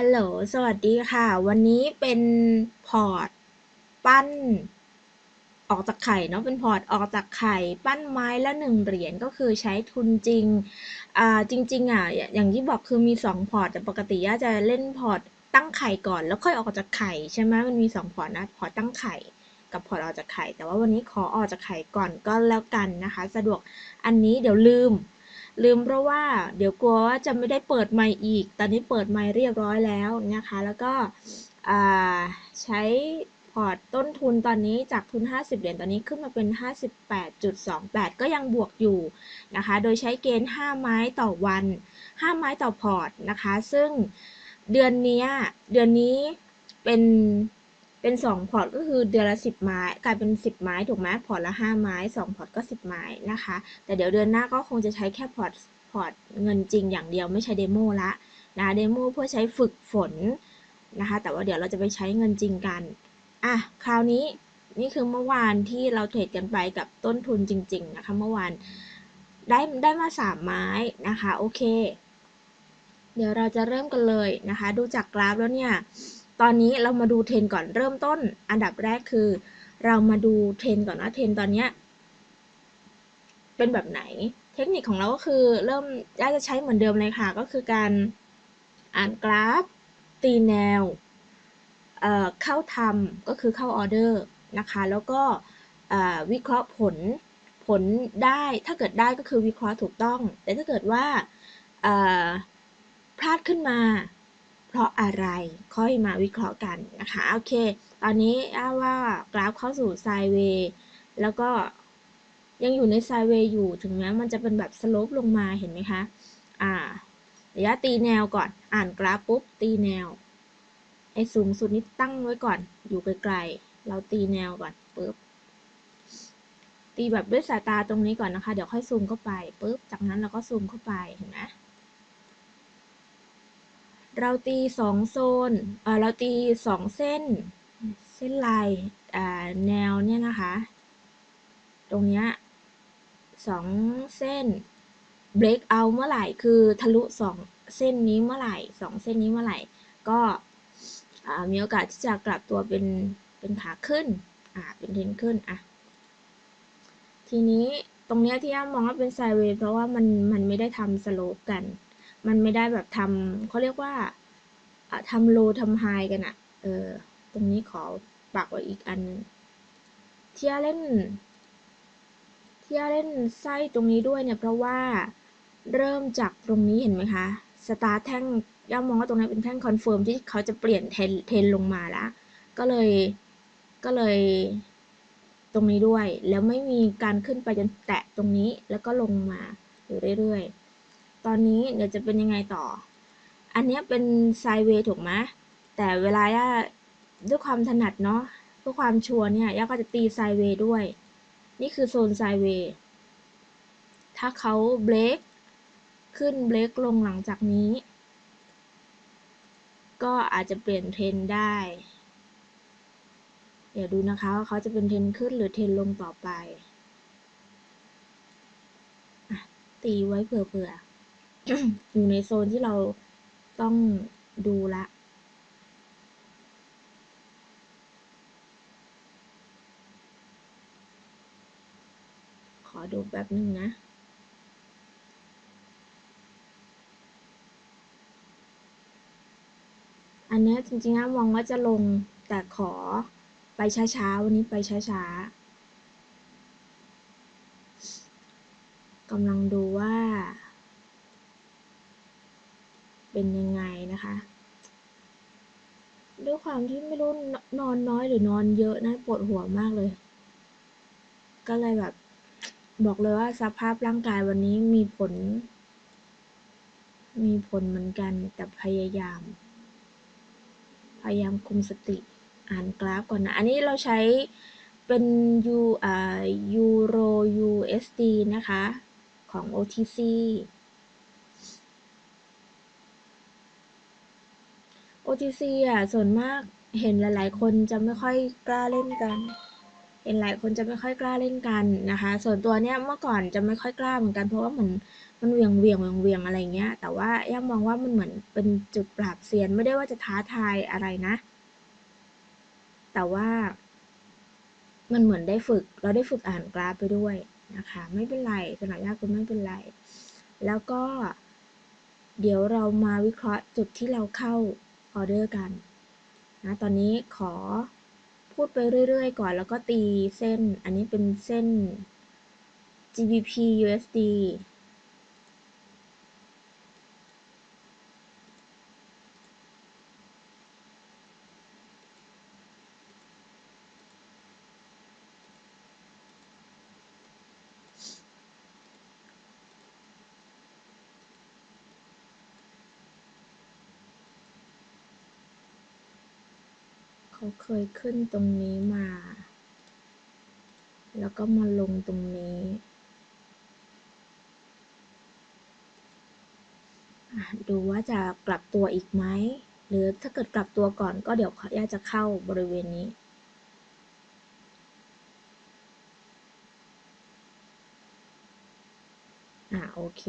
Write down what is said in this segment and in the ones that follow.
ฮัลโหล สวัสดีค่ะ วันนี้เป็นพอร์ตปั้น ออกจากไข่เนาะ เป็นพอร์ตออกจากไข่ ปั้นไม้ละหนึ่งเหรียญก็คือใช้ทุนจริง อ่า จริง ๆ อะ อย่างที่บอกคือมีสองพอร์ต แต่ปกติย่าจะเล่นพอร์ตตั้งไข่ก่อน แล้วค่อยออกจากไข่ใช่ไหมมันมีสองพอร์ตนะ พอร์ตตั้งไข่ กับพอร์ตออกจากไข่ แต่ว่าวันนี้ขอออกจากไข่ก่อนก็แล้วกันนะคะ สะดวก อันนี้เดี๋ยวลืม ลืมเพราะว่าเดี๋ยวกลัวว่าจะไม่ได้เปิดไมค์อีก ตอนนี้เปิดไมค์เรียบร้อยแล้วนะคะ แล้วก็ใช้พอร์ตต้นทุนตอนนี้จากทุน 50 เหรียญตอนนี้ขึ้นมาเป็น 58.28 ก็ยังบวกอยู่นะคะ โดยใช้เกณฑ์ 5 ไม้ต่อวัน 5 ไม้ต่อพอร์ตนะคะ ซึ่งเดือนนี้เดือนนี้เป็น เป็น2พอร์ตก็คือเดือนละ10ไม้กลายเป็น10ไม้ถูกไหมพอร์ตละ5ไม้2พอร์ตก็10ไม้นะคะ แต่เดี๋ยวเดือนหน้าก็คงจะใช้แค่พอร์ตพอร์ตเงินจริงอย่างเดียวไม่ใช่ demo ละนะ demo เพื่อใช้ฝึกฝนนะคะ แต่ว่าเดี๋ยวเราจะไปใช้เงินจริงกันอะคราวนี้นี่คือเมื่อวานที่เราเทรดกันไปกับต้นทุนจริง ๆ นะคะ เมื่อวานได้ได้มา3ไม้นะคะ โอเค เดี๋ยวเราจะเริ่มกันเลยนะคะ ดูจากกราฟแล้วเนี่ย ตอนนี้เรามาดูเทรนก่อนเริ่มต้น อันดับแรกคือ เรามาดูเทรนก่อนว่าเทรนตอนนี้เป็นแบบไหน เทคนิคของเราก็คือเริ่มย่าจะใช้เหมือนเดิมเลยค่ะ ก็คือการอ่านกราฟ ตีแนวเเข้าทำก็คือเข้าออเดอร์นะคะ แล้วก็วิเคราะห์ผลผลได้ถ้าเกิดได้ก็คือวิเคราะห์ถูกต้อง แต่ถ้าเกิดว่าพลาดขึ้นมา เพราะอะไรค่อยมาวิเคราะห์กันนะคะโอเค ตอนนี้อ้าว่ากราฟเข้าสู่ไซเวย์แล้วก็ยังอยู่ในไซเวย์อยู่ถึงแม้มันจะเป็นแบบสโลปลงมาเห็นไหมคะอ่าระยะตีแนวก่อนอ่านกราฟปุ๊บตีแนวไอ้สูงสุดนี้ตั้งไว้ก่อน อยู่ไกลๆเราตีแนวก่อนปุ๊บตีแบบด้วยสายตาตรงนี้ก่อนนะคะ เดี๋ยวค่อยซูมเข้าไปปุ๊บจากนั้นเราก็ซูมเข้าไปเห็นไหม เราตีสองโซนเราตีสองเส้น เส้นลายแนวเนี่ยนะคะ ตรงเนี้ยสองเส้น break out เมื่อไหร่ คือทะลุสองเส้นนี้เมื่อไหร่สองเส้นนี้เมื่อไหร่ ก็มีโอกาสที่จะกลับตัวเป็นเป็นขาขึ้น อ่า เป็นเทนขึ้น อะ ทีนี้ตรงเนี้ยที่ย่ามองว่าเป็นไซเวย์เพราะว่ามันมันไม่ได้ทำสโลปกัน มันไม่ได้แบบทำเขาเรียกว่าทำโลทำไฮกันอะเออ ตรงนี้ขอปักไว้อีกอันนึงเที่ยเล่น เที่ยเล่นไส้ตรงนี้ด้วยเนี่ย เพราะว่าเริ่มจากตรงนี้เห็นไหมคะ สตาร์แท่งย่ามองว่าตรงนี้เป็นแท่งคอนเฟิร์มที่เขาจะเปลี่ยนเทนเทนลงมาแล้วก็เลยก็เลยตรงนี้ด้วย แล้วไม่มีการขึ้นไปจนแตะตรงนี้แล้วก็ลงมาอยู่เรื่อยๆ ตอนนี้เดี๋ยวจะเป็นยังไงต่อ อันนี้เป็นไซเวย์ถูกไหมแต่เวลาย่าด้วยความถนัดเนาะเพื่อความชัวร์เนี่ยย่าก็จะตีไซเวย์ด้วย นี่คือโซนไซเวย์ถ้าเขาเบรกขึ้นเบรกลงหลังจากนี้ ก็อาจจะเปลี่ยนเทรนได้ เดี๋ยวดูนะคะว่าเขาจะเป็นเทรนขึ้นหรือเทรนลงต่อไปตีไว้เผื่อๆ อยู่ในโซนที่เราต้องดูละขอดูแป๊บนึงนะอันนี้จริงๆมองว่าจะลงแต่ขอไปช้าๆ วันนี้ไปช้าๆกำลังดูว่า เป็นยังไงนะคะ ด้วยความที่ไม่รู้นอนน้อยหรือนอนเยอะนะปวดหัวมากเลย ก็เลยแบบ บอกเลยว่าสภาพร่างกายวันนี้มีผล มีผลเหมือนกันแต่พยายาม พยายามคุมสติอ่านกราฟก่อนนะ อันนี้เราใช้เป็นยูอ่ายูโร USD นะคะ ของ OTC OTC อะส่วนมากเห็นหลาย ๆ คนจะไม่ค่อยกล้าเล่นกัน เห็นหลายคนจะไม่ค่อยกล้าเล่นกันนะคะ ส่วนตัวเนี่ยเมื่อก่อนจะไม่ค่อยกล้าเหมือนกันเพราะว่าเหมือนมันเวียงเวียงเวียงเวียงอะไรเงี้ย แต่ว่าย่ามองว่ามันเหมือนเป็นจุดปราบเซียนไม่ได้ว่าจะท้าทายอะไรนะ แต่ว่ามันเหมือนได้ฝึก เราได้ฝึกอ่านกราฟไปด้วยนะคะ ไม่เป็นไรสำหรับยากคุณไม่เป็นไร แล้วก็ เดี๋ยวเรามาวิเคราะห์จุดที่เราเข้า ออเดอร์กันนะตอนนี้ขอพูดไปเรื่อยๆ ก่อนแล้วก็ตีเส้นอันนี้เป็นเส้น GBP USD เขาเคยขึ้นตรงนี้มา แล้วก็มาลงตรงนี้ดูว่าจะกลับตัวอีกไหม หรือถ้าเกิดกลับตัวก่อนก็เดี๋ยวขอย่าจะเข้าบริเวณนี้ อ่าโอเค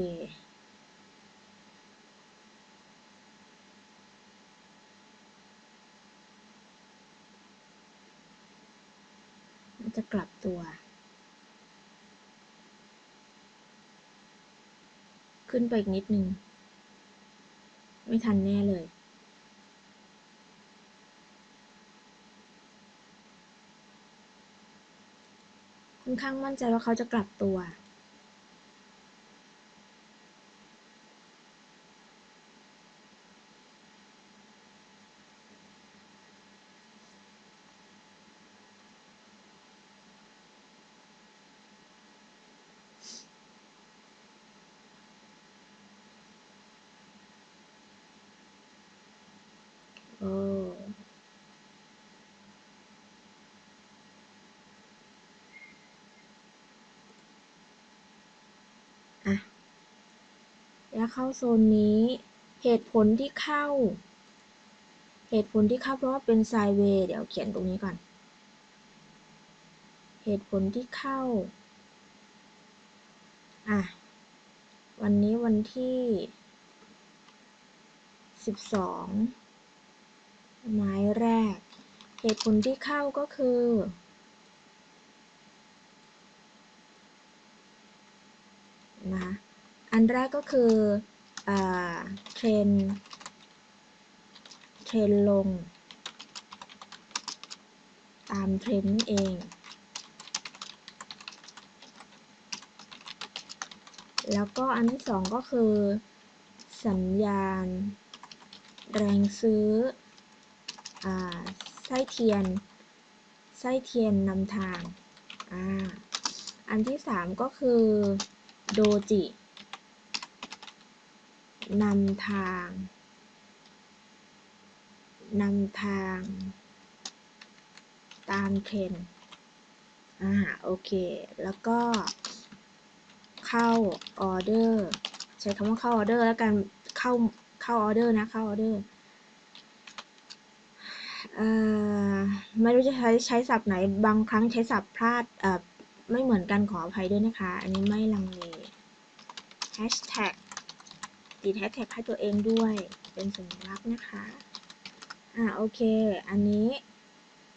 จะกลับ ตัว ขึ้นไปอีกนิดนึง ไม่ทันแน่เลย ค่อนข้างมั่นใจว่าเขาจะกลับตัว แล้วเข้าโซนนี้ เหตุผลที่เข้า เหตุผลที่เข้าเพราะว่าเป็นไซเวย์เดี๋ยวเขียนตรงนี้ก่อน เหตุผลที่เข้า อะ วันนี้วันที่สิบสองไม้แรก เหตุผลที่เข้าก็คือนะ อันแรกก็คือ trend trend ลง ตามเทรนเองแล้วก็อันที่สองก็คือ สัญญาณ แรงซื้ออไส้เทียน ไส้เทียนนำทางออันที่สามก็คือ doji นำทาง นำทาง ตามเทรนอ่า โอเค แล้วก็ เข้าออเดอร์ ใช้คำว่าเข้าออเดอร์แล้วกัน เข้า เข้าออเดอร์นะ เข้าออเดอร์ไม่รู้จะใช้ใช้ศัพท์ไหน บางครั้งใช้ศัพท์พลาดไม่เหมือนกันขออภัยด้วยนะคะ อันนี้ไม่ลังเล hashtag ติดแฮชแท็กให้ตัวเองด้วย เป็นสัญลักษณ์นะคะ อ่าโอเค อันนี้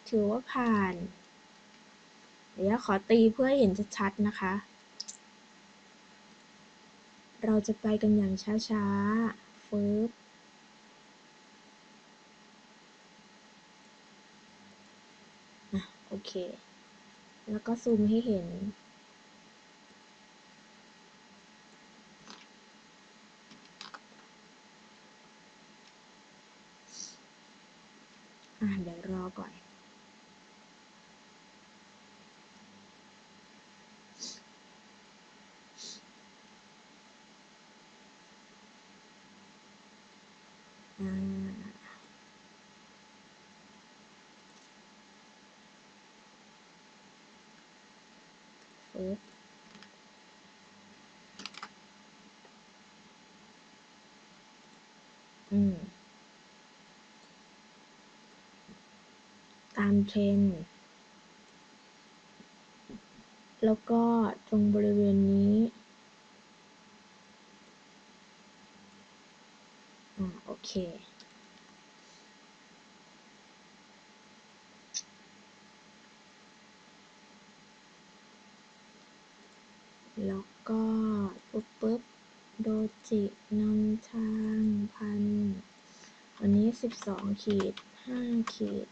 ถือว่าผ่าน เดี๋ยวขอตีเพื่อเห็นชัดๆนะคะ เราจะไปกันอย่างช้าๆฟึบโอเค แล้วก็ซูมให้เห็นอ่าเดี๋ยวรอก่อนอ่า อืม ตามเทรนแล้วก็ตรงบริเวณนี้อ่าโอเค แล้วก็ปุ๊บปุ๊บโด จินำทางพันอันนี้สิบสองขีดห้าขีด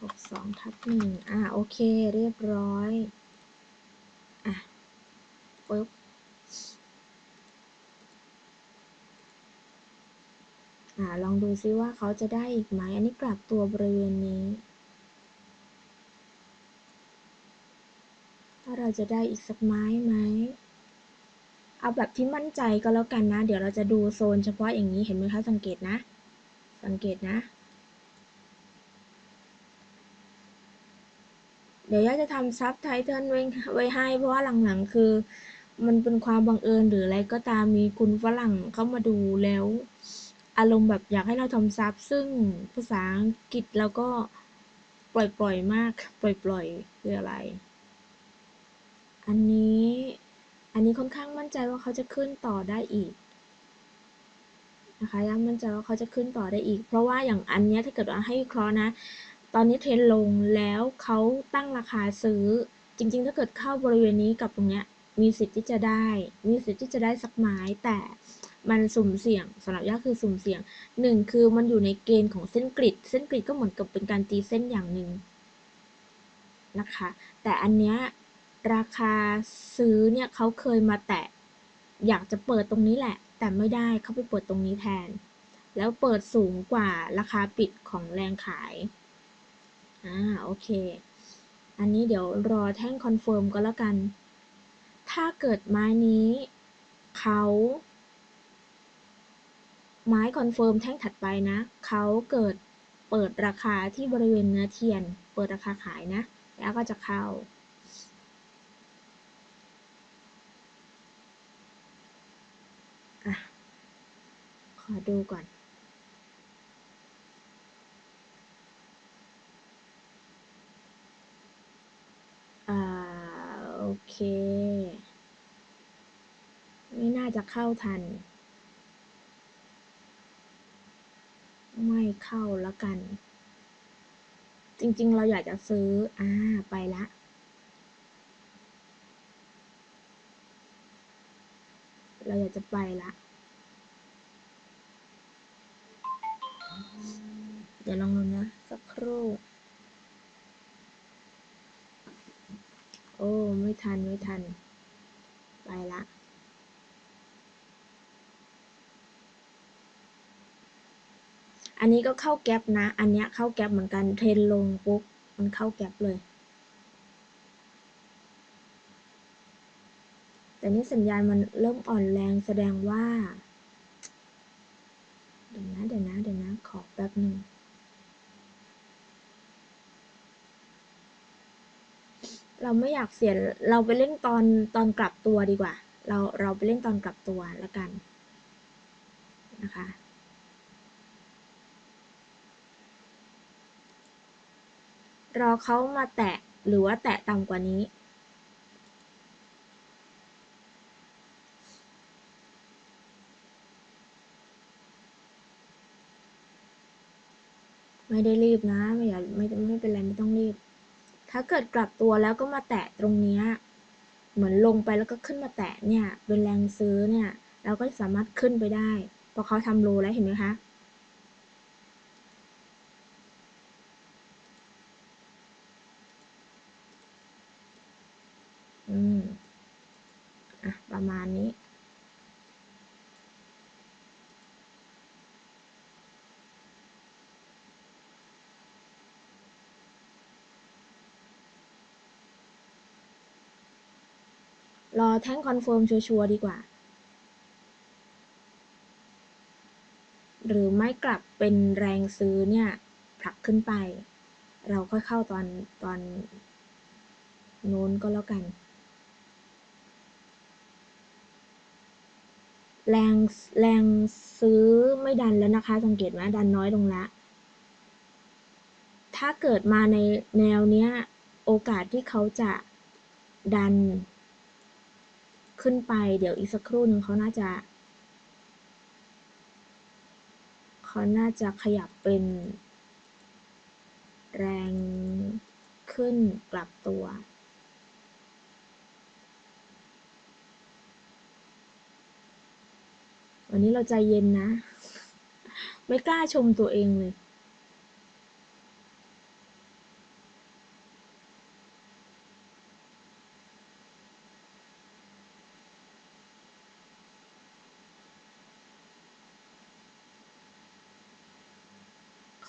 หกสองทับหนึ่งอ่าโอเคเรียบร้อย อะปุ๊บอ่าลองดูซิว่าเขาจะได้อีกไหม อันนี้กลับตัวบริเวณนี้ ถ้าเราจะได้อีกสักไม้ไหม เอาแบบที่มั่นใจก็แล้วกันนะ เดี๋ยวเราจะดูโซนเฉพาะอย่างนี้เห็นไหมคะ สังเกตนะ สังเกตนะ เดี๋ยวย่าจะทำซับไตเติลไว้ไว้ให้ เพราะว่าหลังๆคือ มันเป็นความบังเอิญหรืออะไรก็ตามมีคุณฝรั่งเข้ามาดูแล้ว อารมณ์แบบอยากให้เราทำซับซึ่งภาษาอังกฤษเราก็ปล่อยๆมาก ปล่อยๆคืออะไร อันนี้ อันนี้ค่อนข้างมั่นใจว่าเขาจะขึ้นต่อได้อีกนะคะยังมั่นใจว่าเขาจะขึ้นต่อได้อีก เพราะว่าอย่างอันนี้ถ้าเกิดว่าให้วิเคราะห์นะ ตอนนี้เทรนลงแล้วเขาตั้งราคาซื้อ จริง ๆ ถ้าเกิดเข้าบริเวณนี้กับตรงเนี้ยมีสิทธิ์ที่จะได้ มีสิทธิ์ที่จะได้สักไม้ แต่มันสุ่มเสี่ยงสำหรับย่าคือสุ่มเสี่ยงหนึ่งคือมันอยู่ในเกณฑ์ของเส้น grid เส้น grid ก็เหมือนกับเป็นการตีเส้นอย่างหนึ่งนะคะ แต่อันเนี้ย ราคาซื้อเนี่ยเขาเคยมาแตะ อยากจะเปิดตรงนี้แหละ แต่ไม่ได้เขาไปเปิดตรงนี้แทน แล้วเปิดสูงกว่าราคาปิดของแรงขาย อ่า โอเค อันนี้เดี๋ยวรอแท่ง confirm ก็แล้วกัน ถ้าเกิดไม้นี้เขาไม้ confirm แท่งถัดไปนะ เขาเกิดเปิดราคาที่บริเวณเนื้อเทียน เปิดราคาขายนะ แล้วก็จะเข้า ขอดูก่อน อ่า โอเค ไม่น่าจะเข้าทัน ไม่เข้าแล้วกัน จริงๆ เราอยากจะซื้อ อ่า ไปละเราอยากจะไปละ เดี๋ยวลองดูนะ สักครู่ โอ้ ไม่ทัน ไม่ทัน ไปละอันนี้ก็เข้าแก๊ปนะ อันเนี้ยเข้าแก๊ปเหมือนกัน เทรนลงปุ๊บ มันเข้าแก๊ปเลย แต่นี่สัญญาณมันเริ่มอ่อนแรงแสดงว่า เดี๋ยวนะ เดี๋ยวนะ เดี๋ยวนะ ขอแป๊บหนึ่ง เราไม่อยากเสียเราไปเล่นตอนตอนกลับตัวดีกว่า เราเราไปเล่นตอนกลับตัวแล้วกันนะคะรอเขามาแตะหรือว่าแตะต่ำกว่านี้ ไม่ได้รีบนะ ไม่อย่าไม่ไม่เป็นไรไม่ต้องรีบ ถ้าเกิดกลับตัวแล้วก็มาแตะตรงเนี้ย เหมือนลงไปแล้วก็ขึ้นมาแตะเนี่ย เป็นแรงซื้อเนี่ย เราก็สามารถขึ้นไปได้เพราะเขาทำโลแล้วเห็นไหมคะ อืม อะ ประมาณนี้ รอแท่ง confirm ชัวร์ดีกว่า หรือไม่กลับเป็นแรงซื้อเนี่ยผลักขึ้นไป เราค่อยเข้าตอนตอนโน้นก็แล้วกัน แรงแรงซื้อไม่ดันแล้วนะคะ สังเกตไหมดันน้อยลงละ ถ้าเกิดมาในแนวเนี้ย โอกาสที่เขาจะดัน ขึ้นไป เดี๋ยวอีกสักครู่หนึ่งเขาน่าจะเขาน่าจะขยับเป็น แรงขึ้นกลับตัว วันนี้เราใจเย็นนะ ไม่กล้าชมตัวเองเลย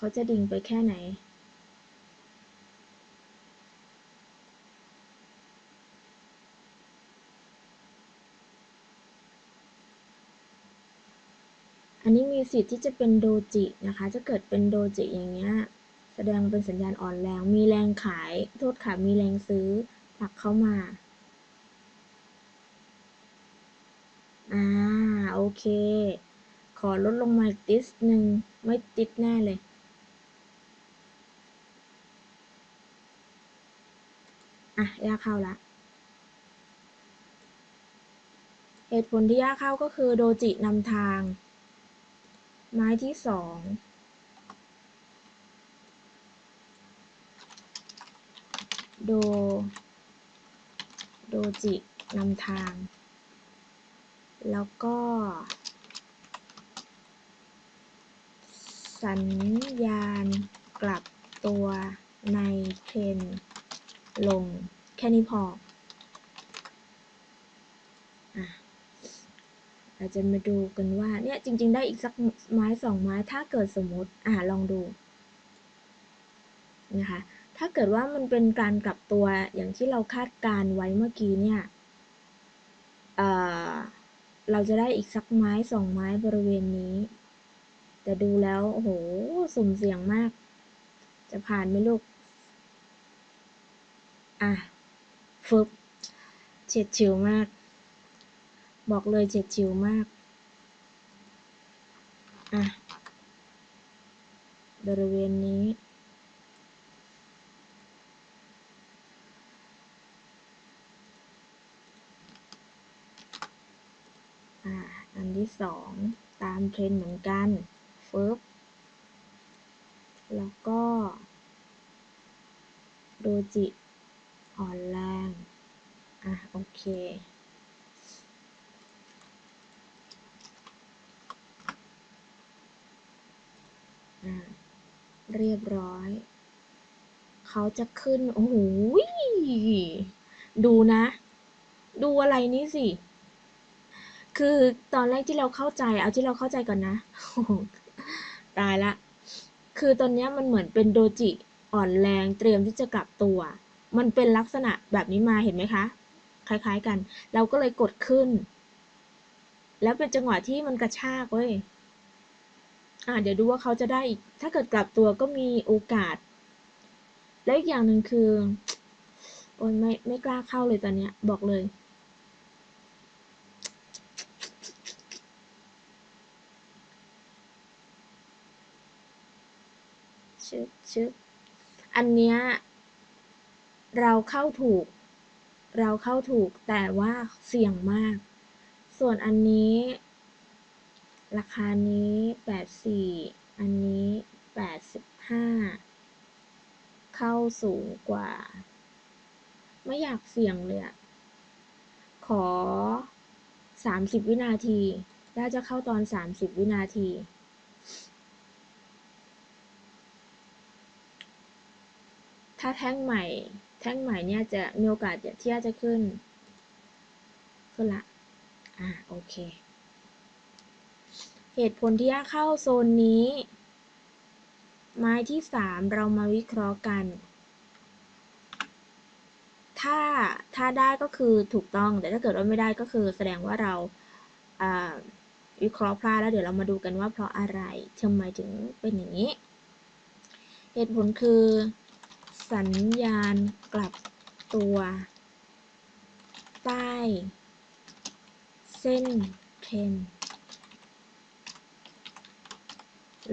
เขาจะดิ่งไปแค่ไหนอันนี้มีสิทธิ์ที่จะเป็นโดจินะคะ จะเกิดเป็นโดจิอย่างเงี้ย แสดงเป็นสัญญาณอ่อนแรง มีแรงขาย โทษค่ะ มีแรงซื้อผลักเข้ามา อ่า โอเค ขอลดลงมาติดหนึ่ง ไม่ติดแน่เลย อะยากเข้าละเหตุผลที่ยากเข้าก็คือโดจินำทาง ไม้ที่สองโด โดจินำทาง แล้วก็ สัญญาณกลับตัวในเทรน ลงแค่นี้พออะเราจะมาดูกันว่าเนี่ยจริง ๆ ได้อีกสักไม้สองไม้ถ้าเกิดสมมติอะลองดูนะคะถ้าเกิดว่ามันเป็นการกลับตัวอย่างที่เราคาดการไว้เมื่อกี้เนี่ยเอ่อเราจะได้อีกสักไม้สองไม้บริเวณนี้ แต่ดูแล้วโอ้โหสุ่มเสี่ยงมาก จะผ่านไหมลูก อะฟึบเฉียดฉิวมาก บอกเลยเฉียดฉิวมาก อะ บริเวณนี้ อ่า อันที่สองตามเทรนเหมือนกันฟึบแล้วก็ โดจิ อ่อนแรงอะ โอเคอ่าเรียบร้อย เขาจะขึ้น โอ้โห ดูนะ ดูอะไรนี่สิ คือตอนแรกที่เราเข้าใจ เอาที่เราเข้าใจก่อนนะ ตายละ คือตอนนี้มันเหมือนเป็นโดจิอ่อนแรงเตรียมที่จะกลับตัว มันเป็นลักษณะแบบนี้มาเห็นไหมคะ คล้ายๆกัน เราก็เลยกดขึ้น แล้วเป็นจังหวะที่มันกระชากเว้ยอ่าเดี๋ยวดูว่าเขาจะได้อีก ถ้าเกิดกลับตัวก็มีโอกาส และอีกอย่างหนึ่งคือโอ้ยไม่ไม่กล้าเข้าเลยตอนเนี้ย บอกเลย ชึบชึบอันเนี้ย เราเข้าถูก เราเข้าถูกแต่ว่าเสี่ยงมาก ส่วนอันนี้ ราคานี้แปดสี่อันนี้แปดสิบห้าเข้าสูงกว่า ไม่อยากเสี่ยงเลยอะขอสามสิบวินาทีน่าจะเข้าตอนสามสิบวินาทีถ้าแท่งใหม่ ท่งใหม่เนี่ยจะมีโอกาสที่จะขึ้น ขึ้นละ อ่า โอเค เหตุผลที่ยาเข้าโซนนี้ ไม้ที่สามเรามาวิเคราะห์กัน ถ้า ถ้าได้ก็คือถูกต้อง แต่ถ้าเกิดว่าไม่ได้ก็คือแสดงว่าเราวิเคราะห์พลาดแล้วเดี๋ยวเรามาดูกันว่าเพราะอะไรทำไมถึงเป็นอย่างนี้ เหตุผลคือ สัญญาณกลับตัว ใต้ เส้นเทรน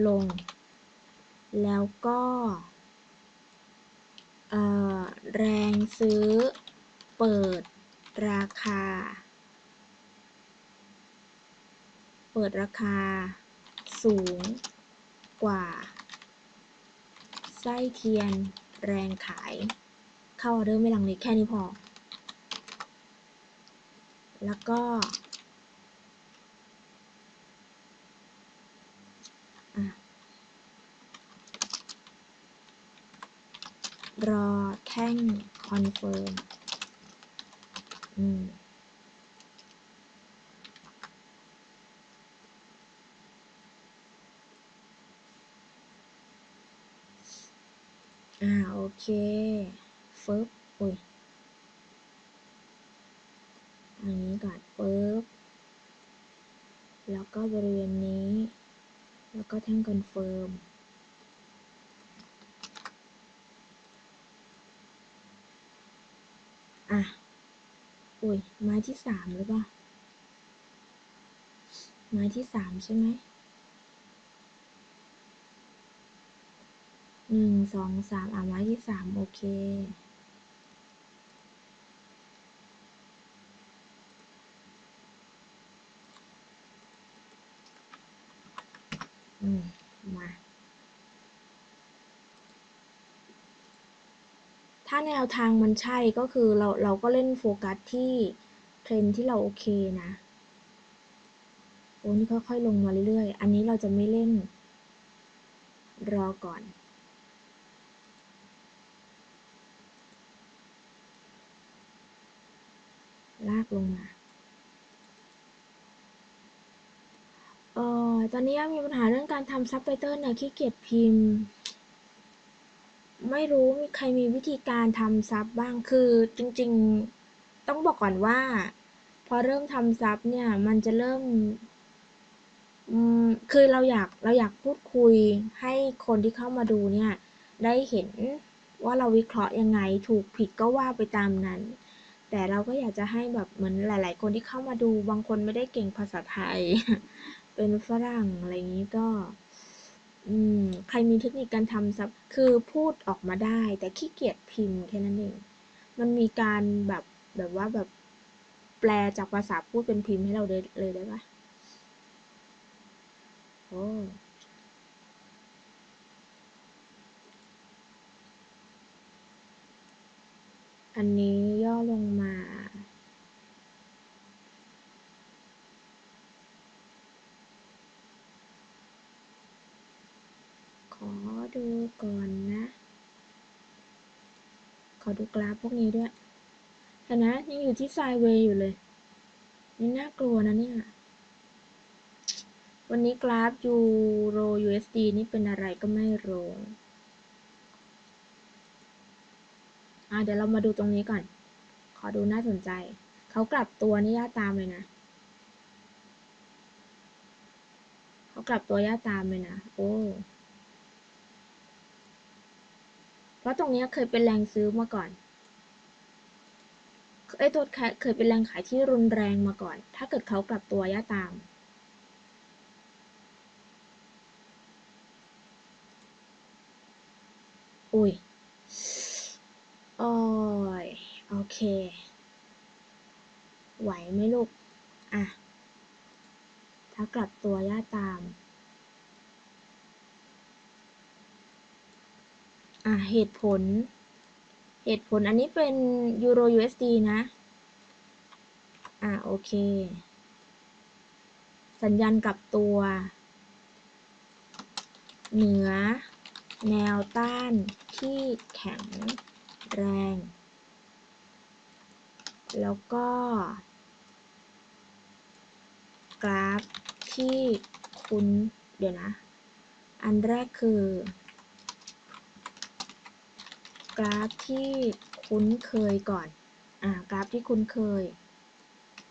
ลง แล้วก็แรงซื้อ เปิดราคา เปิดราคา สูงกว่า ไส้เทียน แรงขาย เข้าออเดอร์ไม่ลังเลแค่นี้พอ แล้วก็รอแท่ง confirm อืม อ่า โอเคฟึบอุ้ยอันนี้ก่อนปึ๊บ แล้วก็บริเวณนี้ แล้วก็แท่ง confirm อะ อุ้ยไม้ที่สามหรือเปล่า ไม้ที่สามใช่ไหม หนึ่งสองสามอะไม้ที่สามโอเค อืม มาถ้าแนวทางมันใช่ก็คือเราเราก็เล่นโฟกัสที่เทรนที่เราโอเคนะ โอ้นี่ค่อยๆลงมาเรื่อยๆ อันนี้เราจะไม่เล่น รอก่อน ลากลงมาเอ่อตอนนี้มีปัญหาเรื่องการทำซับไตเติลเนี่ยขี้เกียจพิมพ์ ไม่รู้มีใครมีวิธีการทำซับบ้างคือจริงๆต้องบอกก่อนว่า พอเริ่มทำซับเนี่ยมันจะเริ่มอืมคือเราอยากเราอยากพูดคุยให้คนที่เข้ามาดูเนี่ย ได้เห็นว่าเราวิเคราะห์ยังไงถูกผิดก็ว่าไปตามนั้น แต่เราก็อยากจะให้แบบเหมือนหลาย ๆ คนที่เข้ามาดูบางคนไม่ได้เก่งภาษาไทย เป็นฝรั่งอะไรอย่างนี้ก็อืมใครมีเทคนิคการทำซับคือพูดออกมาได้ แต่ขี้เกียจพิมพ์แค่นั้นเองมันมีการแบบแบบว่าแบบแปลจากภาษาพูดเป็นพิมพ์ให้เราเลยเลยได้ปะโอ้ อันนี้ย่อลงมา ขอดูก่อนนะ ขอดูกราฟพวกนี้ด้วยเห็นนะยังอยู่ที่ไซเวย์อยู่เลย นี่น่ากลัวนะเนี่ย วันนี้กราฟยูโร USD นี่เป็นอะไรก็ไม่รู้อะ เดี๋ยวเรามาดูตรงนี้ก่อน ขอดูน่าสนใจ เขากลับตัวนี่ย่าตามเลยนะ เขากลับตัวย่าตามเลยนะ โอ้เพราะตรงนี้เคยเป็นแรงซื้อมาก่อนเอ้ยตัวเคยเป็นแรงขายที่รุนแรงมาก่อน ถ้าเกิดเขากลับตัวย่าตาม อุ้ย อ้ย โอเค ไหวไหมลูก อะ ถ้ากลับตัวย่าตาม อะ เหตุผล เหตุผลอันนี้เป็นยูโร USD นะ อะ โอเค สัญญาณกลับตัว เหนือ แนวต้านที่แข็ง แรง แล้วก็ กราฟที่คุ้นเดี๋ยวนะ อันแรกคือ กราฟที่คุ้นเคยก่อน อ่า กราฟที่คุ้นเคย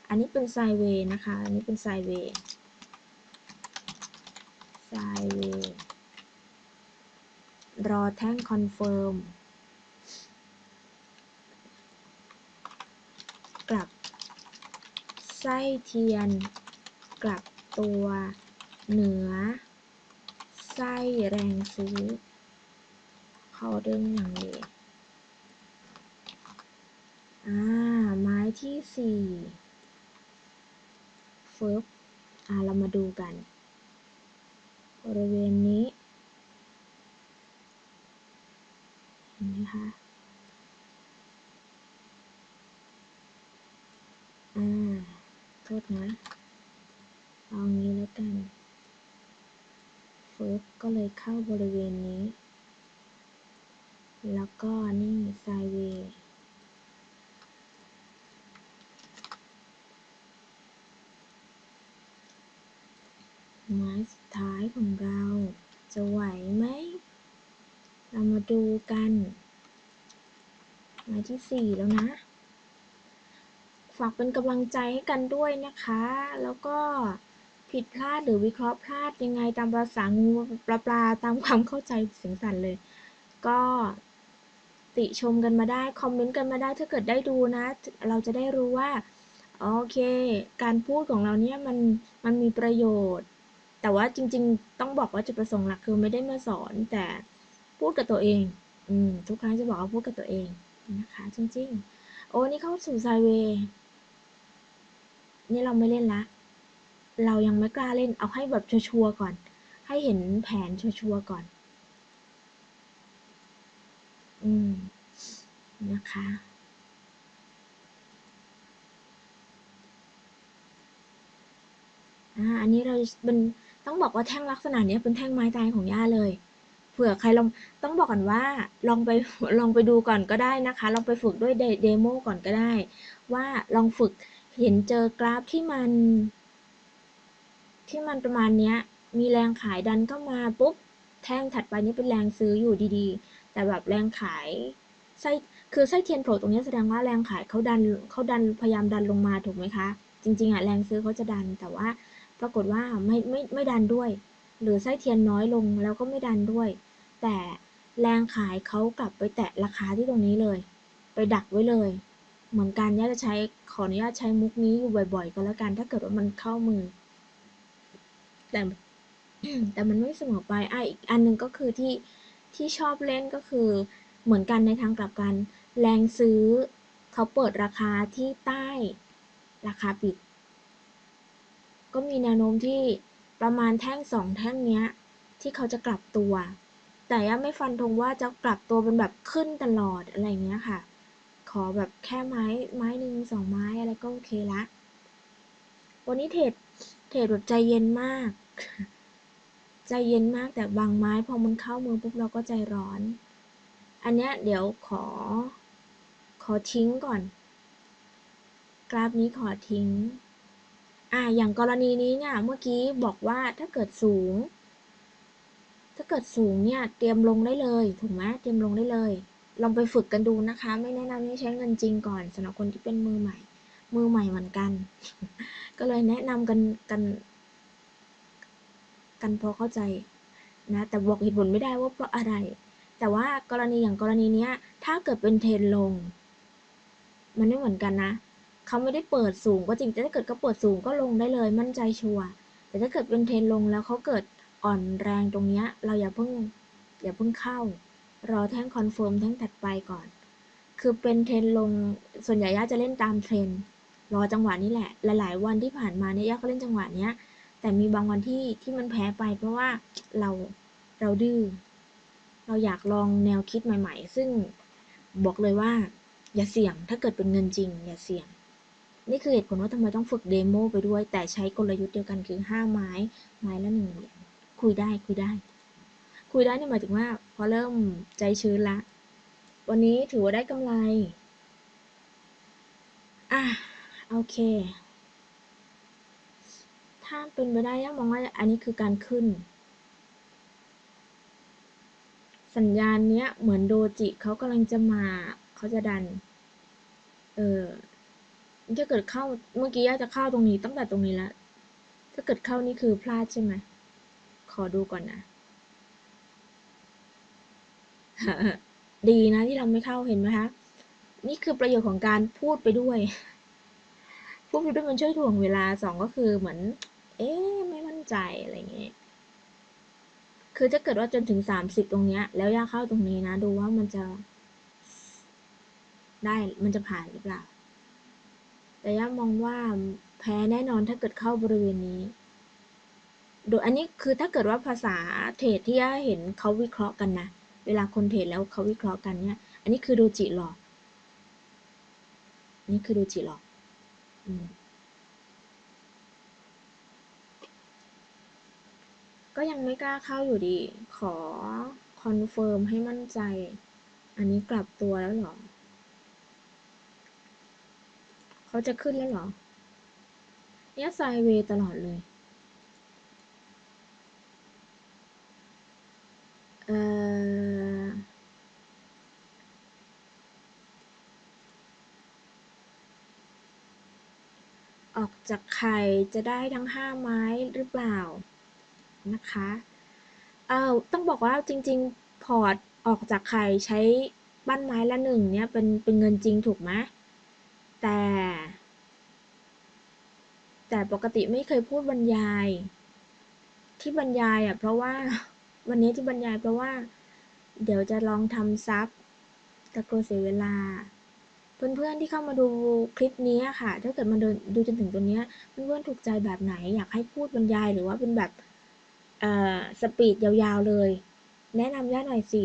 อันนี้เป็น sideway นะคะ อันนี้เป็นไซเวย์ ไซเวย์ รอแท่ง confirm กลับ ไส้เทียน กลับตัว เหนือ ไส้แรงซื้อ เขาเดินอย่างเลยอ่า ไม้ที่สี่ฟึบอ่า เรามาดูกัน บริเวณนี้ เห็นไหมคะอ่า ษนะ เอางี้แล้วกัน เฟึบก็เลยเข้าบริเวณนี้ แล้วก็นี่ไซเวย์ไม้สุดท้ายของเรา จะไหวไหม เรามาดูกัน ไม้ที่สี่แล้วนะากเป็นกำลังใจให้กันด้วยนะคะ แล้วก็ผิดพลาดหรือวิเคราะห์พลาดยังไงตามภาษางูปลาปลาตามความเข้าใจเสียงสั่นเลย ก็ติชมกันมาได้ คอมเมนต์กันมาได้ถ้าเกิดได้ดูนะ เราจะได้รู้ว่า โอเค การพูดของเราเนี่ยมันมันมีประโยชน์ แต่ว่าจริง ๆ ต้องบอกว่าจุดประสงค์หลักคือไม่ได้มาสอนแต่พูดกับตัวเอง อืมทุกครั้งจะบอกว่าพูดกับตัวเองนะคะ จริง ๆ โอ้นี่เข้าสู่ไซเวย์ นี่เราไม่เล่นละ เรายังไม่กล้าเล่น เอาให้แบบชัวร์ก่อน ให้เห็นแผนชัวร์ก่อน อืม นะคะ อ่า อันนี้เราเป็นต้องบอกว่าแท่งลักษณะนี้เป็นแท่งไม้ตายของย่าเลยเผื่อใครลองต้องบอกก่อนว่าลองไปลองไปดูก่อนก็ได้นะคะ ลองไปฝึกด้วยเดโมก่อนก็ได้ ว่าลองฝึก เห็นเจอกราฟที่มัน ที่มันประมาณเนี้ย มีแรงขายดันเข้ามาปุ๊บ แท่งถัดไปนี่เป็นแรงซื้ออยู่ดีๆ แต่แบบแรงขายไส้คือไส้เทียนโผล่ตรงนี้แสดงว่าแรงขายเขาดันเขาดันพยายามดันลงมาถูกไหมคะ จริงๆอะแรงซื้อเขาจะดันแต่ว่าปรากฏว่าไม่ไม่ไม่ดันด้วย หรือไส้เทียนน้อยลงแล้วก็ไม่ดันด้วย แต่แรงขายเขากลับไปแตะราคาที่ตรงนี้เลย ไปดักไว้เลย เหมือนกันย่าจะใช้ขออนุญาตใช้มุกนี้อยู่บ่อย ๆ ก็แล้วกัน ถ้าเกิดว่ามันเข้ามือ แต่แต่มันไม่เสมอไปอะอีกอันหนึ่งก็คือที่ที่ชอบเล่นก็คือเหมือนกันในทางกลับกัน แรงซื้อเขาเปิดราคาที่ใต้ราคาปิด ก็มีแนวโน้มที่ประมาณแท่งสองแท่งเนี้ย ที่เขาจะกลับตัว แต่ยังไม่ฟันธงว่าจะกลับตัวเป็นแบบขึ้นตลอดอะไรเงี้ยค่ะ ขอแบบแค่ไม้ไม้หนึ่งสองไม้อะไรก็โอเคละ วันนี้เทรดเทรดแบบใจเย็นมาก ใจเย็นมากแต่บางไม้พอมันเข้ามือปุ๊บเราก็ใจร้อน อันเนี้ยเดี๋ยวขอ ขอทิ้งก่อน กราฟนี้ขอทิ้ง อ่าอย่างกรณีนี้เนี่ยเมื่อกี้บอกว่าถ้าเกิดสูง ถ้าเกิดสูงเนี่ยเตรียมลงได้เลยถูกไหมเตรียมลงได้เลย ลองไปฝึกกันดูนะคะ ไม่แนะนำให้ใช้เงินจริงก่อนสำหรับคนที่เป็นมือใหม่ มือใหม่เหมือนกัน ก็เลยแนะนำกันกัน กันพอเข้าใจนะ แต่บอกเหตุผลไม่ได้ว่าเพราะอะไร แต่ว่ากรณีอย่างกรณีเนี้ย ถ้าเกิดเป็นเทรนลง มันไม่เหมือนกันนะเขาไม่ได้เปิดสูงก็จริงแต่ถ้าเกิดเขาเปิดสูงก็ลงได้เลยมั่นใจชัวร์แต่ถ้าเกิดเป็นเทรนลงแล้วเขาเกิดอ่อนแรงตรงเนี้ย เราอย่าเพิ่งอย่าเพิ่งเข้า รอแท่ง confirm แท่งถัดไปก่อน คือเป็นเทรนลง ส่วนใหญ่ย่าจะเล่นตามเทรนรอจังหวะนี้แหละ หลายๆ วันที่ผ่านมาเนี่ยย่าก็เล่นจังหวะเนี้ย แต่มีบางวันที่ที่มันแพ้ไปเพราะว่าเราเราดื้อ เราอยากลองแนวคิดใหม่ ๆ ซึ่งบอกเลยว่า อย่าเสี่ยง ถ้าเกิดเป็นเงินจริง อย่าเสี่ยง นี่คือเหตุผลว่าทำไมต้องฝึกเดโมไปด้วย แต่ใช้กลยุทธ์เดียวกันคือห้าไม้ ไม้ละหนึ่งเหรียญ คุยได้ คุยได้ คุยได้นี่หมายถึงว่า อเริ่มใจชื้นละ วันนี้ถือว่าได้กำไร อะ โอเค ถ้าเป็นไปได้ย่ามองว่าอันนี้คือการขึ้น สัญญาณเนี้ยเหมือนโดจิเขากำลังจะมาเขาจะดัน เออถ้าเกิดเข้าเมื่อกี้ย่าจะเข้าตรงนี้ตั้งแต่ตรงนี้แล้วถ้าเกิดเข้านี่คือพลาดใช่ไหมขอดูก่อนนะ ดีนะที่เราไม่เข้าเห็นไหมคะนี่คือประโยชน์ของการพูดไปด้วย พูดไปด้วยมันช่วยถ่วงเวลาสองก็คือเหมือน เอ๊ะไม่มั่นใจอะไรเงี้ยคือถ้าเกิดว่าจนถึงสามสิบตรงเนี้ย แล้วย่าเข้าตรงนี้นะ ดูว่ามันจะ ได้มันจะผ่านหรือเปล่า แต่ย่ามองว่าแพ้แน่นอนถ้าเกิดเข้าบริเวณนี้โดยอันนี้คือถ้าเกิดว่าภาษาtrade ที่ย่าเห็นเขาวิเคราะห์กันนะ เวลาคน trade แล้วเขาวิเคราะห์กันเนี่ย อันนี้คือ doji หลอกอันนี้คือ doji หลอกอืมก็ยังไม่กล้าเข้าอยู่ดี ขอ confirm ให้มั่นใจ อันนี้กลับตัวแล้วหรอ เขาจะขึ้นแล้วหรอ เนี่ยไซเวตลอดเลย ออกจากไข่จะได้ทั้งห้าไม้หรือเปล่านะคะเอ่อต้องบอกว่าจริง ๆ พอร์ตออกจากไข่ใช้บ้านไม้ละหนึ่งเนี่ยเป็นเป็นเงินจริงถูกไหมแต่ แต่ปกติไม่เคยพูดบรรยาย ที่บรรยายอะเพราะว่า วันนี้ที่บรรยายเพราะว่า เดี๋ยวจะลองทำซับแต่กลัวเสียเวลา เพื่อนๆที่เข้ามาดูคลิปนี้ค่ะ ถ้าเกิดมาดูดูจนถึงตัวเนี้ยเพื่อนๆถูกใจแบบไหน อยากให้พูดบรรยายหรือว่าเป็นแบบสปีดยาวๆเลย แนะนำย่าหน่อยสิ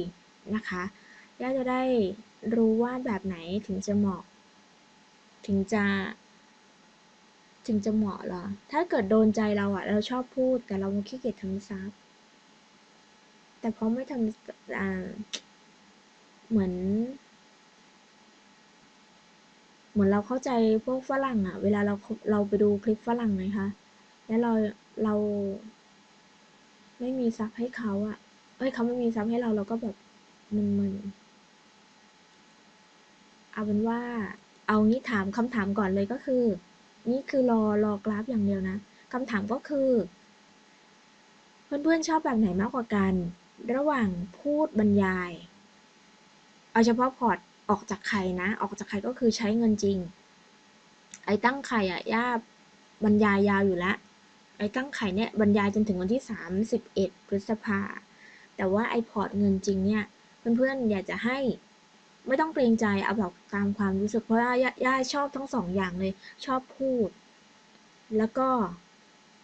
นะคะย่าจะได้รู้ว่าแบบไหนถึงจะเหมาะ ถึงจะถึงจะเหมาะเหรอ ถ้าเกิดโดนใจเราอะเราชอบพูดแต่เราขี้เกียจทำซับ แต่เพราะไม่ทำอ่าเหมือน เหมือนเราเข้าใจพวกฝรั่งอะเวลาเราเราไปดูคลิปฝรั่งไงคะแล้วเราเรา ไม่มีซับให้เขาอะเอ้ยเขาไม่มีซับให้เราเราก็แบบมึนๆเอาเป็นว่า เอางี้ถามคำถามก่อนเลยก็คือ นี่คือรอรอกราฟอย่างเดียวนะคำถามก็คือ เพื่อนๆชอบแบบไหนมากกว่ากัน ระหว่างพูดบรรยาย เอาเฉพาะพอร์ตออกจากไข่นะ ออกจากไข่ก็คือใช้เงินจริง ไอ้ตั้งไข่อะย่าบรรยายยาวอยู่ล้วไอ้ตั้งไข่เนี่ยบรรยายจนถึงวันที่ 31 พฤษภา แต่ว่าไอ้พอร์ตเงินจริงเนี่ย เพื่อนๆ อยากจะให้ไม่ต้องเกรงใจเอาแบบตามความรู้สึกเพราะว่าย่าย่าชอบทั้งสองอย่างเลย ชอบพูด แล้วก็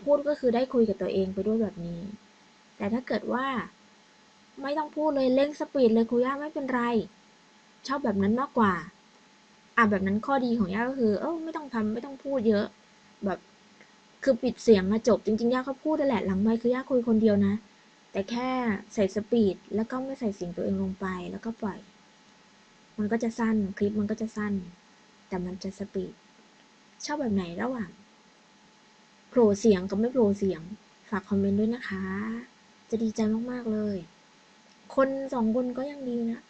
พูดก็คือได้คุยกับตัวเองไปด้วยแบบนี้ แต่ถ้าเกิดว่า ไม่ต้องพูดเลยเร่งสปีดเลยครูย่าไม่เป็นไร ชอบแบบนั้นมากกว่า อะแบบนั้นข้อดีของย่าก็คือ เออไม่ต้องทำไม่ต้องพูดเยอะ แบบคือปิดเสียงมาจบจริงๆย่าก็พูดนั่แหละหลังไมค์คือย่าคุยคนเดียวนะ แต่แค่ใส่สปีดแล้วก็ไม่ใส่เสียงตัวเองลงไปแล้วก็ปล่อย มันก็จะสั้นคลิปมันก็จะสั้น แต่มันจะสปีดชอบแบบไหนระหว่างโผล่เสียงกับไม่โผล่เสียง ฝากคอมเมนต์ด้วยนะคะ จะดีใจมาก ๆ เลย คนสองคนก็ยังดีนะ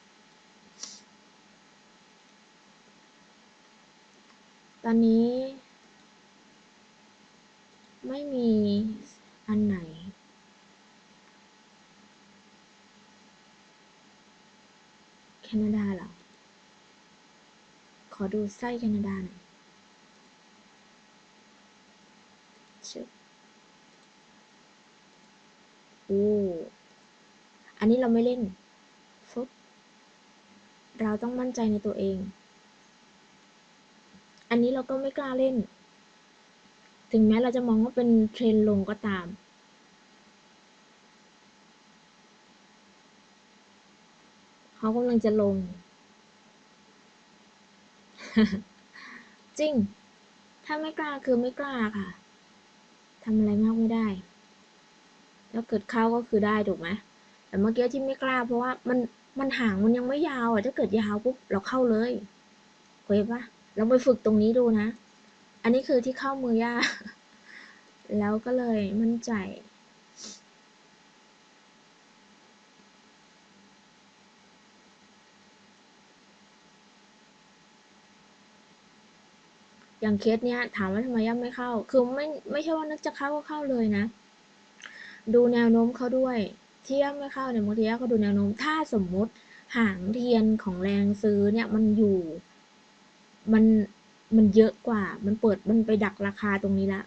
ตอนนี้ ไม่มีอันไหนแคนาดาเหรอ ขอดูไส้แคนาดาหน่อยชึบโอ้ อันนี้เราไม่เล่นฟึบเราต้องมั่นใจในตัวเอง อันนี้เราก็ไม่กล้าเล่น ถึงแม้เราจะมองว่าเป็นเทรนลงก็ตามเขากำลังจะลง จริง ถ้าไม่กล้าคือไม่กล้าค่ะทำอะไรมากไม่ได้ แล้วเกิดเข้าก็คือได้ถูกไหม แต่เมื่อกี้ที่ไม่กล้าเพราะว่ามันมันห่างมันยังไม่ยาวอะถ้าเกิดยาวปุ๊บเราเข้าเลยเคยปะเราไปฝึกตรงนี้ดูนะ อันนี้คือที่เข้ามือยากแล้วก็เลยมั่นใจอย่างเคสเนี้ยถามว่าทำไมย่าไม่เข้า คือไม่ไม่ใช่ว่านึกจะเข้าก็เข้าเลยนะ ดูแนวโน้มเขาด้วย เทีย่าไม่เข้าเนี่ยบางทีย่าก็ดูแนวโน้มถ้าสมมุติหางเทียนของแรงซื้อเนี่ยมันอยู่ มันมันเยอะกว่า มันเปิดมันไปดักราคาตรงนี้ละ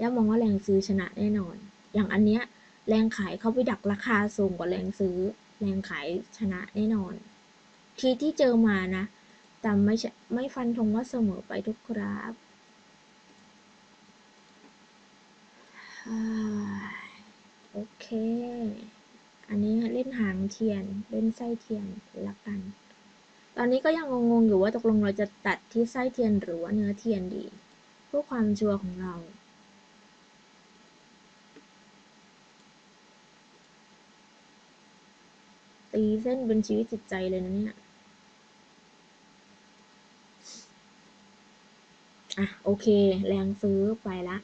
ย่ามองว่าแรงซื้อชนะแน่นอน อย่างอันเนี้ยแรงขายเขาไปดักราคาสูงกว่าแรงซื้อ แรงขายชนะแน่นอน ทีที่เจอมานะ แต่ไม่ใช่ไม่ฟันธงว่าเสมอไปทุกกราฟ อ่าโอเค อันนี้เล่นหางเทียน เล่นไส้เทียนละกัน ตอนนี้ก็ยังงงๆอยู่ว่าตกลงเราจะตัดที่ไส้เทียนหรือว่าเนื้อเทียนดีเพื่อความชัวร์ของเราตีเส้นเป็นชีวิตจิตใจเลยนะเนี่ย อะ โอเค แรงซื้อไปละ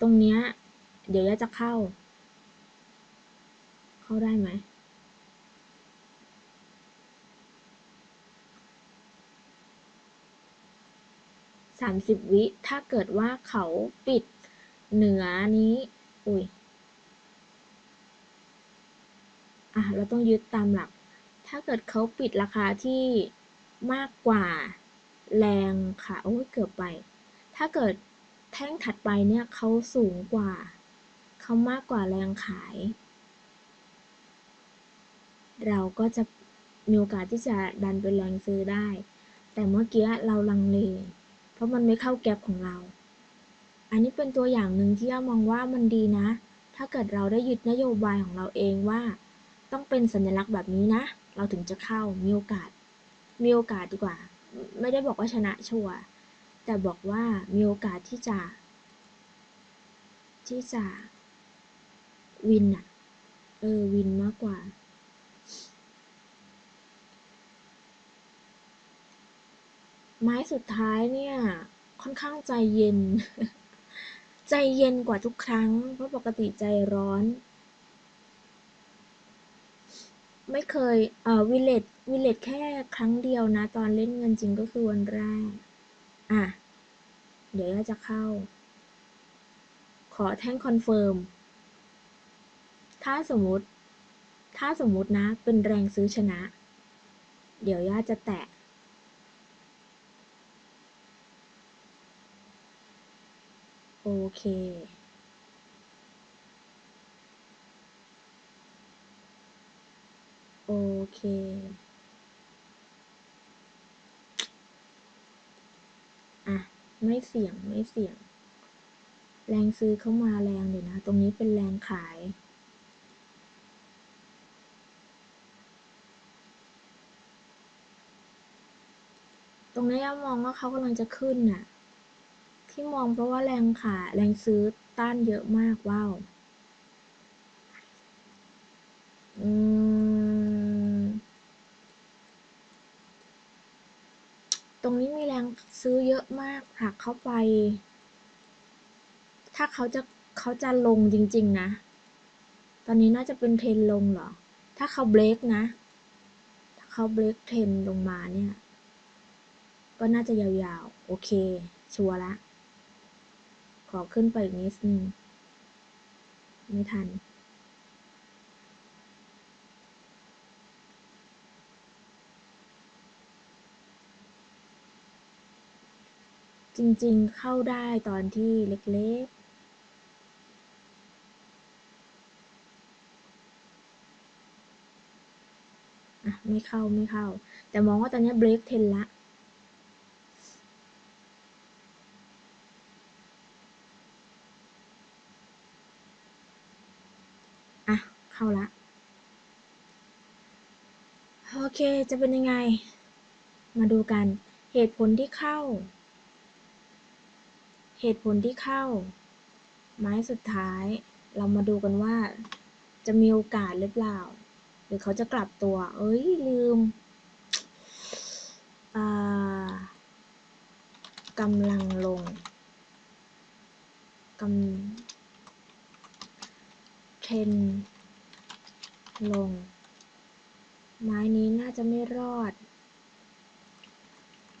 ตรงเนี้ย เดี๋ยวย่าจะเข้า เข้าได้ไหมสามสิบวิ ถ้าเกิดว่าเขาปิดเหนือนี้ อุ้ย อะ เราต้องยึดตามหลัก ถ้าเกิดเขาปิดราคาที่มากกว่าแรงค่ะ โอ้ยเกือบไป ถ้าเกิดแท่งถัดไปเนี่ยเขาสูงกว่า เขามากกว่าแรงขาย เราก็จะมีโอกาสที่จะดันเป็นแรงซื้อได้ แต่เมื่อกี้เราลังเล เพราะมันไม่เข้าแก็บของเรา อันนี้เป็นตัวอย่างหนึ่งที่ย่ามองว่ามันดีนะ ถ้าเกิดเราได้ยึดนโยบายของเราเองว่า ต้องเป็นสัญลักษณ์แบบนี้นะ เราถึงจะเข้ามีโอกาส มีโอกาสดีกว่า ไม่ได้บอกว่าชนะชัวร์แต่บอกว่ามีโอกาสที่จะ ที่จะ วินอะเออ วินมากกว่า ไม้สุดท้ายเนี่ย ค่อนข้างใจเย็น ใจเย็นกว่าทุกครั้ง เพราะปกติใจร้อน ไม่เคย เอ่อ violate violate แค่ครั้งเดียวนะ ตอนเล่นเงินจริงก็คือวันแรก อะ เดี๋ยวจะเข้า ขอแท่ง confirm ถ้าสมมติ ถ้าสมมตินะ เป็นแรงซื้อชนะ เดี๋ยวย่าจะแตะ โอเค โอเค อะ ไม่เสี่ยง ไม่เสี่ยง แรงซื้อเข้ามาแรงเลยนะ ตรงนี้เป็นแรงขาย รงนี้ย่ามองว่าเขากำลังจะขึ้นน่ะ ที่มองเพราะว่าแรงขายแรงซื้อต้านเยอะมากว้าวอืมตรงนี้มีแรงซื้อเยอะมากผลักเข้าไป ถ้าเขาจะเขาจะลงจริง ๆ นะ ตอนนี้น่าจะเป็นเทรนลงเหรอ ถ้าเขาเบรกนะ ถ้าเขาเบรกเทรนลงมาเนี่ย ก็น่าจะยาวๆ โอเค ชัวร์ละ ขอขึ้นไปอีกนิดนึง ไม่ทัน จริงๆเข้าได้ตอนที่เล็กๆอะไม่เข้าไม่เข้า แต่มองว่าตอนนี้เบรกเทนละ เข้าละ โอ เค จะเป็นยังไง มาดูกัน เหตุผลที่เข้า เหตุผลที่เข้า ไม้สุดท้าย เรามาดูกันว่า จะมีโอกาสหรือเปล่า หรือเขาจะกลับตัว เอ้ย ลืมกำลังลงกำเทรนลง ไม้นี้น่าจะไม่รอด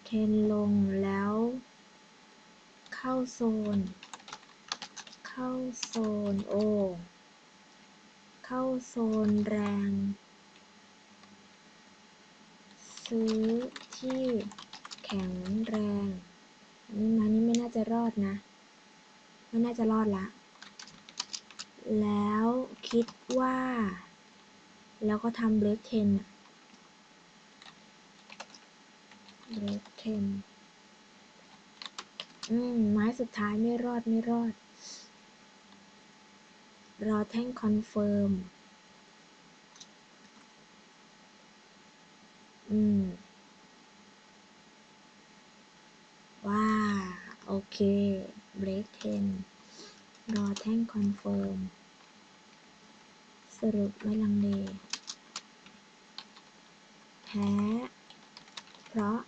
เทนลงแล้ว เข้าโซน เข้าโซนโอ เข้าโซนแรง ซื้อที่แข็งแรงอันนี้มานี่ไม่น่าจะรอดนะ ไม่น่าจะรอดละแล้วคิดว่า แล้วก็ทำเบรกเทน break 10อืม ไม้สุดท้ายไม่รอดไม่รอด รอแท่งคอนเฟิร์ม อืม ว้า โอเค break 10รอแท่งคอนเฟิร์ม สรุปไม่ลังเล แพ้ เพราะ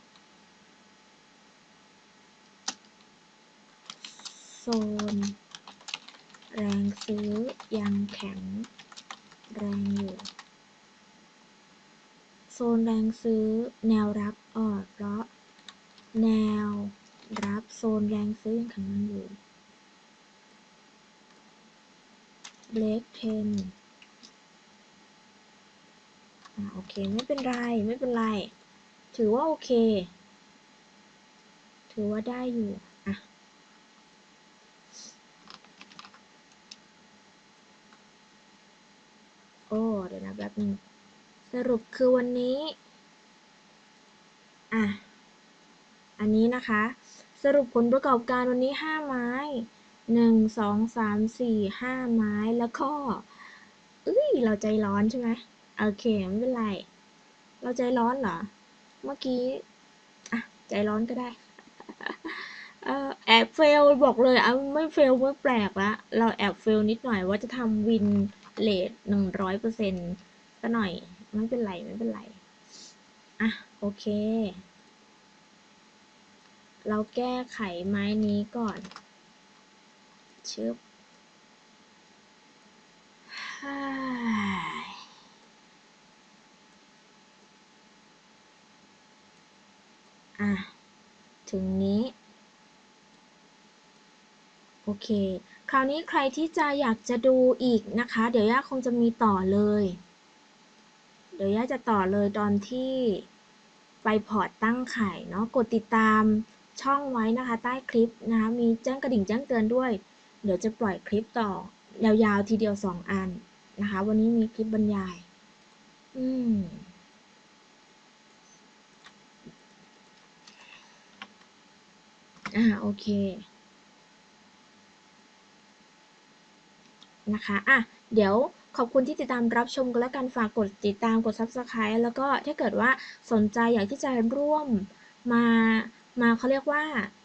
โซน แรงซื้อยังแข็งแรงอยู่ โซนแรงซื้อแนวรับอ่อนเพราะ แนวรับโซนแรงซื้อยังแข็งแรงอยู่เบรก10อ่าโอเค ไม่เป็นไร ไม่เป็นไร ถือว่าโอเค ถือว่าได้อยู่ โอ้เดี๋ยวนะแบบนึงสรุปคือวันนี้ อะ อันนี้นะคะ สรุปผลประกอบการวันนี้ 5 ไม้ 1 2 3 4 5 ไม้แล้วก็เอ้ย เราใจร้อนใช่ไหมโอเค ไม่เป็นไร เราใจร้อนเหรอ เมื่อกี้ อะ ใจร้อนก็ได้แอบเฟลบอกเลยอะไม่เฟลไม่แปลกละ เราแอบเฟลนิดหน่อยว่าจะทำวิน เลทหนึ่งร้อยเปอร์เซ็นต์ซะหน่อย ไม่เป็นไรไม่เป็นไร อะ โอเค เราแก้ไขไม้นี้ก่อนชึบฮ่าอะ ถึงนี้ โอเค คราวนี้ใครที่จะอยากจะดูอีกนะคะ เดี๋ยวย่าคงจะมีต่อเลย เดี๋ยวย่าจะต่อเลยตอนที่ไปพอร์ตตั้งไข่เนาะ กดติดตามช่องไว้นะคะ ใต้คลิปนะคะ มีแจ้งกระดิ่งแจ้งเตือนด้วย เดี๋ยวจะปล่อยคลิปต่อยาวๆทีเดียว 2 อันนะคะ วันนี้มีคลิปบรรยาย อืมอ่าโอเค นะคะอะเดี๋ยวขอบคุณที่ติดตามรับชมกันแล้วกันฝากกดติดตามกด Subscribe แล้วก็ถ้าเกิดว่าสนใจอยากที่จะร่วมมามาเขาเรียกว่า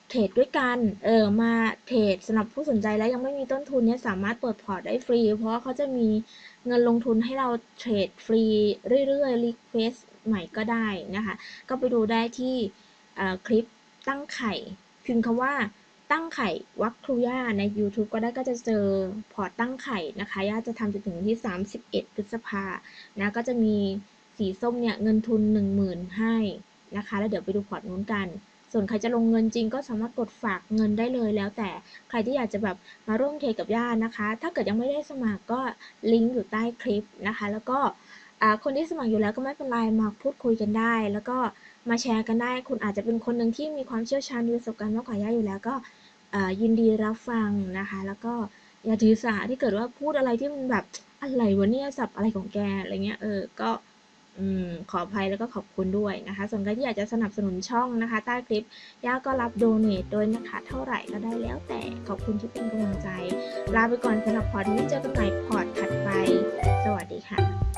trade ด้วยกัน เออ มา trade สำหรับผู้สนใจแล้วยังไม่มีต้นทุนเนี่ยสามารถเปิดพอร์ตได้ฟรี เพราะเขาจะมีเงินลงทุนให้เรา trade ฟรีเรื่อยๆ request ใหม่ก็ได้นะคะ ก็ไปดูได้ที่คลิปตั้งไข่พิมพ์คำว่า ตั้งไข่วัคครูย่าใน YouTube ก็ได้ก็จะเจอพอร์ตตั้งไข่นะคะย่าจะทำจนถึงวันที่ 31 พฤษภานะก็จะมีสีส้มเนี่ยเงินทุน 10,000 ให้นะคะ แล้วเดี๋ยวไปดูพอร์ตนู้นกัน ส่วนใครจะลงเงินจริงก็สามารถกดฝากเงินได้เลยแล้วแต่ใครที่อยากจะแบบมาร่วมเทรดกับย่านะคะ ถ้าเกิดยังไม่ได้สมัครก็ลิงก์อยู่ใต้คลิปนะคะ แล้วก็คนที่สมัครอยู่แล้วก็ไม่เป็นไรมาพูดคุยกันได้ แล้วก็มาแชร์กันได้ คุณอาจจะเป็นคนหนึ่งที่มีความเชี่ยวชาญมีประสบการณ์มากกว่าย่าอยู่แล้วก็ ยินดีรับฟังนะคะ แล้วก็อย่าถือสาที่เกิดว่าพูดอะไรที่มันแบบอะไรวะเนี่ยสับอะไรของแกอะไรเงี้ยเออก็ขออภัยแล้วก็ขอบคุณด้วยนะคะ ส่วนใครที่อยากจะสนับสนุนช่องนะคะ ใต้คลิปย่าก็รับโดเนทโดยนะคะ เท่าไหร่ก็ได้แล้วแต่ขอบคุณที่เป็นกำลังใจ ลาไปก่อนสำหรับพอร์ตนี้เจอกันใหม่พอร์ตถัดไป สวัสดีค่ะ